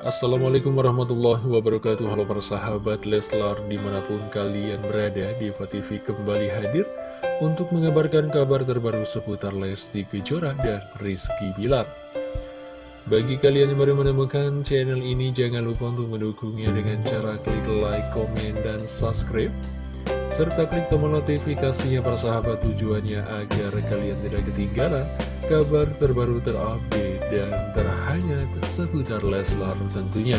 Assalamualaikum warahmatullahi wabarakatuh. Halo para sahabat Leslar Di mana pun kalian berada Diva TV kembali hadir Untuk mengabarkan kabar terbaru seputar Lesti Kejora dan Rizky Bilar. Bagi kalian yang baru menemukan channel ini Jangan lupa untuk mendukungnya dengan cara klik like, komen, dan subscribe serta klik tombol notifikasinya para sahabat tujuannya agar kalian tidak ketinggalan kabar terbaru terupdate dan terhangat seputar Leslar tentunya.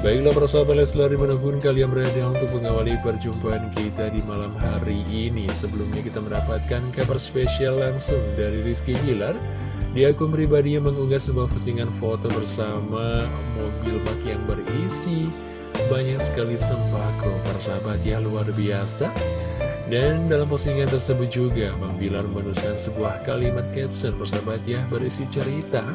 Baiklah para sahabat Leslar di mana pun kalian berada untuk mengawali perjumpaan kita di malam hari ini Sebelumnya kita mendapatkan kabar spesial langsung dari Rizky Bilar Di akun pribadi yang mengunggah sebuah postingan foto bersama mobil bak yang berisi banyak sekali sembako para sahabat ya luar biasa. Dan dalam postingan tersebut juga Bang Bilar menuliskan sebuah kalimat caption persahabat ya berisi cerita.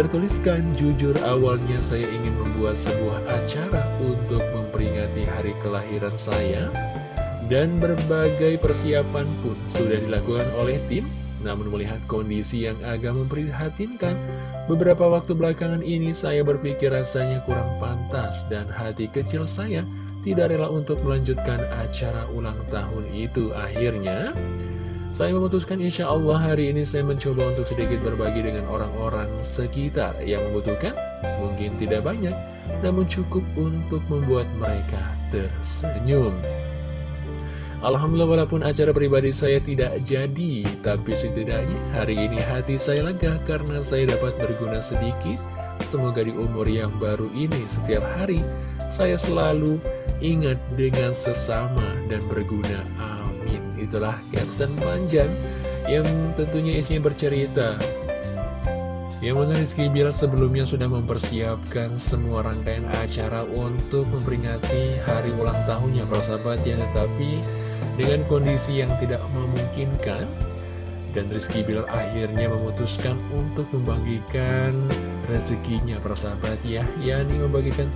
Tertuliskan jujur awalnya saya ingin membuat sebuah acara untuk memperingati hari kelahiran saya. Dan berbagai persiapan pun sudah dilakukan oleh tim namun melihat kondisi yang agak memprihatinkan, beberapa waktu belakangan ini saya berpikir rasanya kurang pantas dan hati kecil saya tidak rela untuk melanjutkan acara ulang tahun itu. Akhirnya, saya memutuskan insya Allah hari ini saya mencoba untuk sedikit berbagi dengan orang-orang sekitar yang membutuhkan. Mungkin tidak banyak, namun cukup untuk membuat mereka tersenyum. Alhamdulillah walaupun acara pribadi saya tidak jadi, tapi setidaknya hari ini hati saya lega karena saya dapat berguna sedikit. Semoga di umur yang baru ini setiap hari saya selalu ingat dengan sesama dan berguna. Amin. Itulah caption panjang yang tentunya isinya bercerita yang mana Rizky Bilar sebelumnya sudah mempersiapkan semua rangkaian acara untuk memperingati hari ulang tahunnya persahabat ya Tetapi dengan kondisi yang tidak memungkinkan Dan Rizky Bilar akhirnya memutuskan untuk membagikan rezekinya persahabat ya yakni membagikan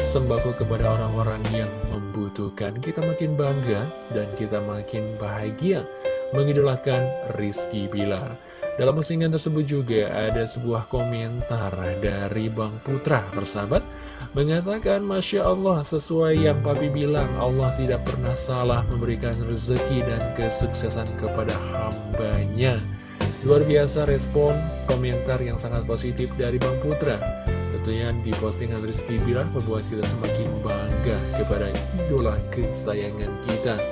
sembako kepada orang-orang yang membutuhkan. Kita makin bangga dan kita makin bahagia mengidolakan Rizky Bilar. Dalam postingan tersebut juga ada sebuah komentar dari Bang Putra bersahabat Mengatakan Masya Allah sesuai yang Papi bilang Allah tidak pernah salah memberikan rezeki dan kesuksesan kepada hambanya. Luar biasa respon komentar yang sangat positif dari Bang Putra. Tentunya di postingan Rizky Bilar membuat kita semakin bangga kepada idola kesayangan kita.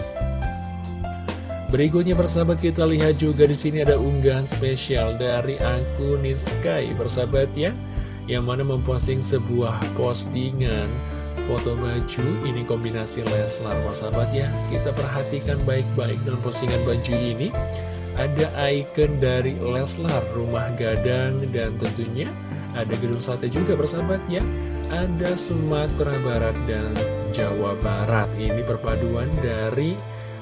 Berikutnya persahabat kita lihat juga di sini ada unggahan spesial dari akun Niskai. Persahabat ya yang mana memposting sebuah postingan foto baju ini kombinasi Leslar persahabat ya kita perhatikan baik-baik dalam postingan baju ini. Ada icon dari Leslar rumah gadang dan tentunya ada gedung sate juga persahabat ya. Ada Sumatera Barat dan Jawa Barat. Ini perpaduan dari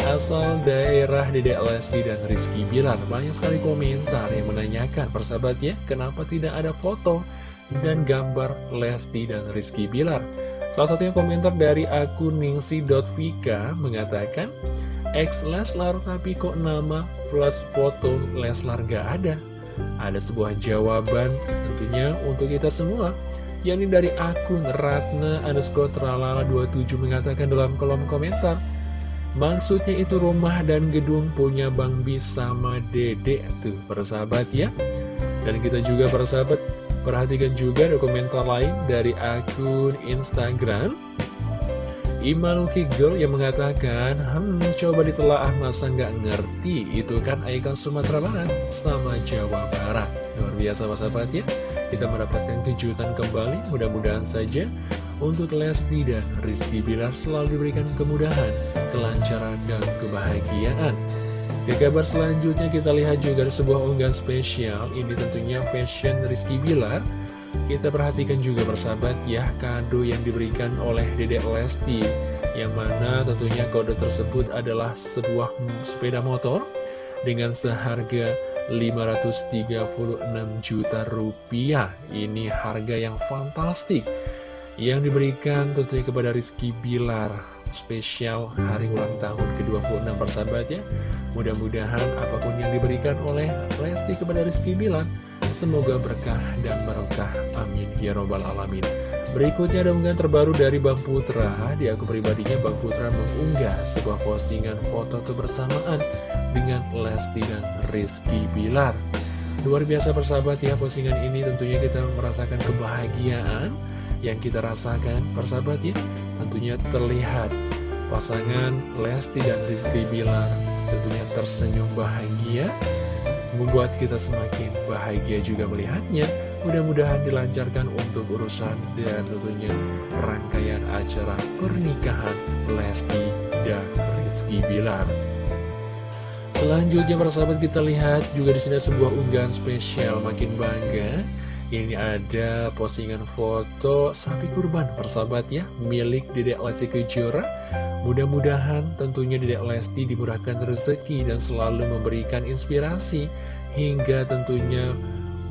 asal daerah Dedek Lesti dan Rizky Bilar. Banyak sekali komentar yang menanyakan persahabat ya Kenapa tidak ada foto dan gambar Lesti dan Rizky Bilar. Salah satunya komentar dari akun ningsi.vika mengatakan Ex Leslar tapi kok nama plus foto Leslar gak ada? Ada sebuah jawaban tentunya untuk kita semua. Yakni dari akun Ratna underscore tralala 27 mengatakan dalam kolom komentar Maksudnya itu rumah dan gedung punya Bang Bi sama Dede tuh persahabat ya. Dan kita juga persahabat perhatikan juga ada komentar lain dari akun Instagram. Imanuki Girl yang mengatakan Hmm coba ditelaah masa nggak ngerti? Itu kan ikon Sumatera Barat sama Jawa Barat. Luar biasa persahabat ya. Kita mendapatkan kejutan kembali mudah-mudahan saja untuk Lesti dan Rizky Bilar selalu diberikan kemudahan, kelancaran, dan kebahagiaan. Ke kabar selanjutnya kita lihat juga sebuah unggahan spesial, ini tentunya fashion Rizky Bilar. Kita perhatikan juga bersahabat ya kado yang diberikan oleh Dedek Lesti Yang mana tentunya kode tersebut adalah sebuah sepeda motor Dengan seharga 536 juta rupiah. Ini harga yang fantastik yang diberikan tentunya kepada Rizky Bilar spesial hari ulang tahun ke-26 persahabat ya mudah-mudahan apa pun yang diberikan oleh Lesti kepada Rizky Bilar Semoga berkah dan barokah. Amin. Ya Robbal Alamin. Berikutnya ada unggahan terbaru dari Bang Putra. Di akun pribadinya Bang Putra mengunggah sebuah postingan foto kebersamaan dengan Lesti dan Rizky Bilar. Luar biasa persahabat ya postingan ini tentunya kita merasakan kebahagiaan yang kita rasakan persahabat ya. Tentunya terlihat pasangan Lesti dan Rizky Bilar tentunya tersenyum bahagia membuat kita semakin bahagia juga melihatnya. Mudah-mudahan dilancarkan untuk urusan dan tentunya rangkaian acara pernikahan Lesti dan Rizky Bilar. Selanjutnya para sahabat kita lihat juga di sini sebuah unggahan spesial makin bangga. Ini ada postingan foto sapi kurban persahabat ya milik Dedek Lesti Kejora Mudah-mudahan tentunya Dedek Lesti dimurahkan rezeki dan selalu memberikan inspirasi hingga tentunya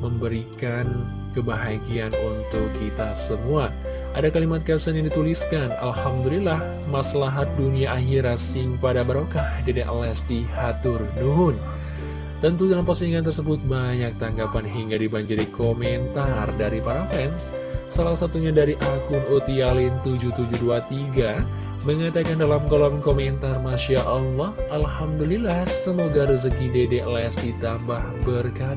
memberikan kebahagiaan untuk kita semua. Ada kalimat caption yang dituliskan, Alhamdulillah, maslahat dunia akhirat sing pada barokah Dedek Lesti Hatur Nuhun. Tentu dalam postingan tersebut banyak tanggapan hingga dibanjiri komentar dari para fans. Salah satunya dari akun Utialin7723 mengatakan dalam kolom komentar Masya Allah Alhamdulillah semoga rezeki dedek Lesti tambah berkah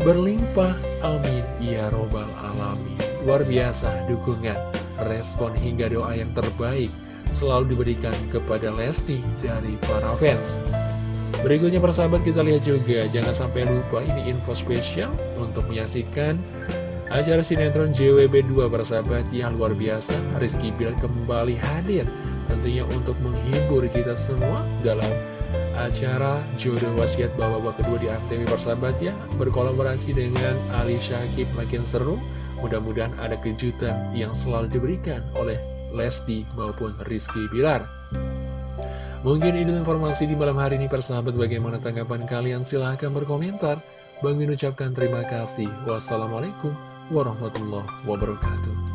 berlimpah. Amin. Ya robbal alamin. Luar biasa dukungan respon hingga doa yang terbaik selalu diberikan kepada Lesti dari para fans. Berikutnya persahabat kita lihat juga. Jangan sampai lupa ini info spesial Untuk menyaksikan Acara sinetron JWB2 persahabat yang luar biasa Rizky Bill kembali hadir Tentunya untuk menghibur kita semua dalam acara Jodoh Wasiat Bawa-Bawa kedua di Antv persahabat ya. Berkolaborasi dengan Ali Syakib makin seru. Mudah-mudahan ada kejutan yang selalu diberikan oleh Lesti maupun Rizky Bilar. Mungkin ini informasi di malam hari ini persahabat bagaimana tanggapan kalian? Silahkan berkomentar. Bang Min ucapkan terima kasih. Wassalamualaikum warahmatullahi wabarakatuh.